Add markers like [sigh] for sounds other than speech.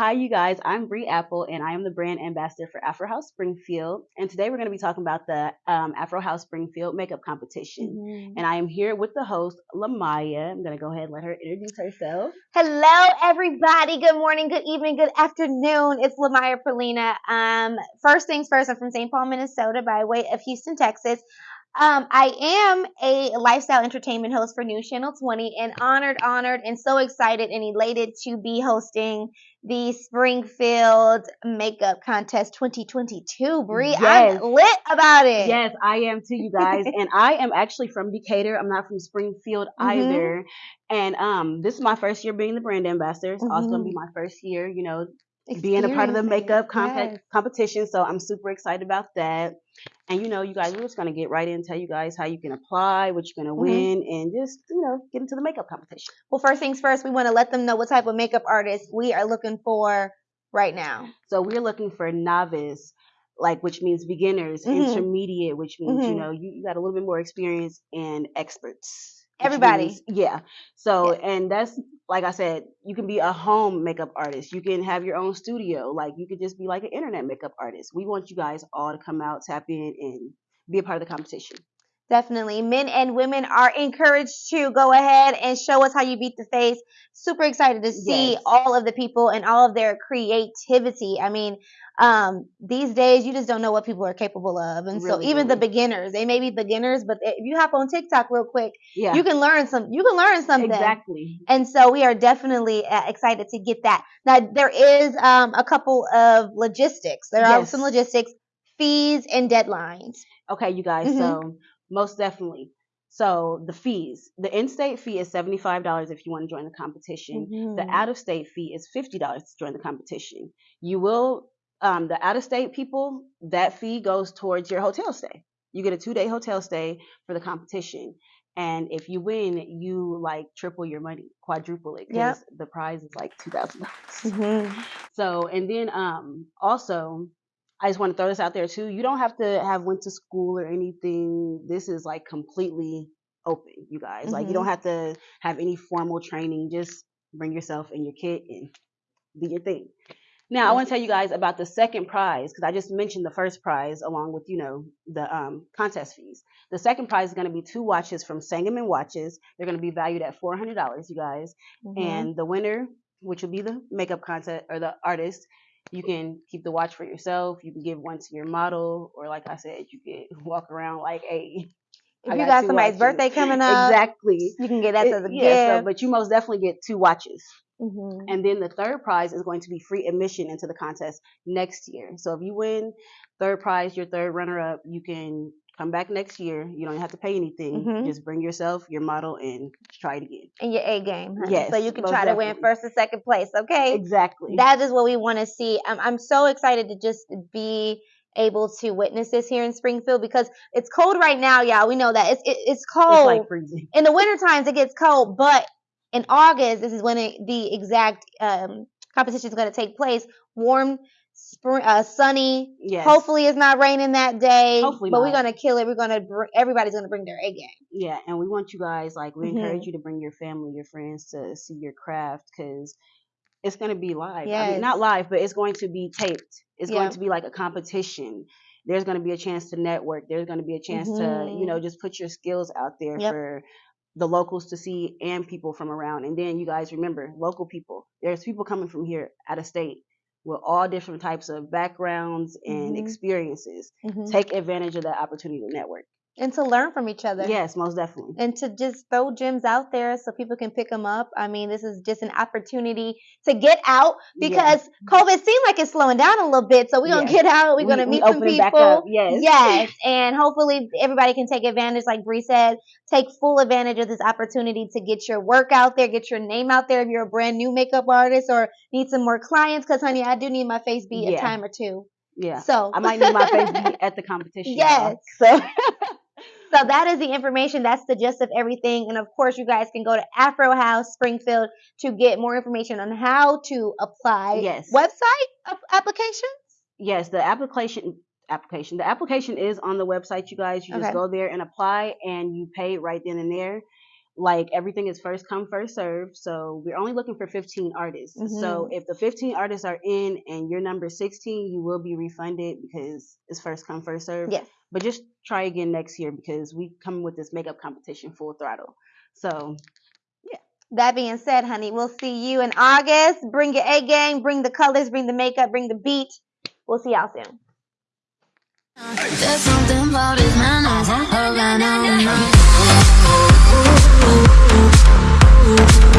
Hi, you guys. I'm Bree Apple, and I am the brand ambassador for Afro House Springfield. And today we're going to be talking about the um, Afro House Springfield makeup competition. Mm-hmm. And I am here with the host, Lamaya. I'm going to go ahead and let her introduce herself. Hello, everybody. Good morning, good evening, good afternoon. It's Lamaya Perlina. Um, first things first, I'm from St. Paul, Minnesota, by way of Houston, Texas. Um, I am a lifestyle entertainment host for News Channel 20 and honored, honored, and so excited and elated to be hosting the Springfield Makeup Contest 2022. Bree, yes. I'm lit about it. Yes, I am too, you guys. [laughs] and I am actually from Decatur. I'm not from Springfield mm-hmm. either. And um, this is my first year being the brand ambassador. It's mm-hmm. also going to be my first year, you know, being a part of the makeup comp- yes. competition. So I'm super excited about that. And you know, you guys, we're just gonna get right in, tell you guys how you can apply, what you're gonna mm-hmm. win, and just you know, get into the makeup competition. Well, first things first, we want to let them know what type of makeup artist we are looking for right now. So we're looking for novice, like which means beginners, mm-hmm. intermediate, which means mm-hmm. you know you, you got a little bit more experience, and experts. Everybody. Means, yeah. So, yeah. and that's like I said, you can be a home makeup artist. You can have your own studio. Like you could just be like an internet makeup artist. We want you guys all to come out, tap in, and be a part of the competition. Definitely. Men and women are encouraged to go ahead and show us how you beat the face. Super excited to see yes. all of the people and all of their creativity. I mean, um, these days you just don't know what people are capable of. And really, so even really. the beginners, they may be beginners, but if you hop on TikTok real quick, yeah. you can learn some, you can learn something. Exactly. And so we are definitely uh, excited to get that. Now there is, um, a couple of logistics. There yes. are some logistics, fees and deadlines. Okay, you guys. Mm-hmm. So most definitely. So the fees, the in-state fee is $75 if you want to join the competition. Mm-hmm. The out-of-state fee is $50 to join the competition. You will um, the out of state people, that fee goes towards your hotel stay. You get a two day hotel stay for the competition. And if you win, you like triple your money, quadruple it, because yep. the prize is like two thousand dollars. Mm-hmm. So, and then um, also, I just want to throw this out there too. You don't have to have went to school or anything. This is like completely open, you guys. Mm-hmm. Like you don't mm-hmm. have to have any formal training. Just bring yourself and your kit and do your thing. Now, I want to tell you guys about the second prize because I just mentioned the first prize along with, you know, the um, contest fees. The second prize is going to be two watches from Sangamon Watches. They're going to be valued at $400, you guys. Mm-hmm. And the winner, which will be the makeup contest or the artist, you can keep the watch for yourself. You can give one to your model, or like I said, you can [laughs] walk around like, hey, if I you got, got somebody's watches. birthday coming [laughs] up, exactly, you can get that as a yeah, gift. So, but you most definitely get two watches. Mm-hmm. And then the third prize is going to be free admission into the contest next year. So if you win third prize, your third runner up, you can come back next year. You don't have to pay anything. Mm-hmm. Just bring yourself, your model, and try it again. And your A game. Honey. Yes. So you can try definitely. to win first and second place. Okay. Exactly. That is what we want to see. I'm, I'm so excited to just be able to witness this here in Springfield because it's cold right now, y'all. We know that it's it, it's cold. It's like freezing. In the winter times, it gets cold, but in August, this is when it, the exact um, competition is going to take place. Warm, spring, uh, sunny. Yes. Hopefully, it's not raining that day. Hopefully, but not. we're gonna kill it. We're gonna br- everybody's gonna bring their A game. Yeah, and we want you guys like we mm-hmm. encourage you to bring your family, your friends to see your craft because it's gonna be live. Yes. I mean, not live, but it's going to be taped. It's yep. going to be like a competition there's going to be a chance to network. There's going to be a chance mm-hmm. to, you know, just put your skills out there yep. for the locals to see and people from around. And then you guys remember local people. There's people coming from here out of state with all different types of backgrounds and mm-hmm. experiences. Mm-hmm. Take advantage of that opportunity to network and to learn from each other. Yes, most definitely. And to just throw gems out there so people can pick them up. I mean, this is just an opportunity to get out because COVID seemed like it's slowing down a little bit. So we're yes. gonna get out. We're we, gonna meet some people. Yes. Yes. And hopefully everybody can take advantage, like Bree said, take full advantage of this opportunity to get your work out there, get your name out there if you're a brand new makeup artist or need some more clients. Cause honey, I do need my face beat yeah. a time or two. Yeah. So I might need my face beat at the competition. [laughs] Yes. So [laughs] So that is the information. That's the gist of everything. And of course, you guys can go to Afro House Springfield to get more information on how to apply. Yes. Website applications? Yes, the application application. The application is on the website, you guys. You just go there and apply and you pay right then and there. like everything is first come first serve so we're only looking for 15 artists mm-hmm. so if the 15 artists are in and you're number 16 you will be refunded because it's first come first serve yes but just try again next year because we come with this makeup competition full throttle. So yeah. That being said honey we'll see you in august. Bring your a game bring the colors bring the makeup bring the beat we'll see y'all soon. There's something about his manners. Oh, I know, know.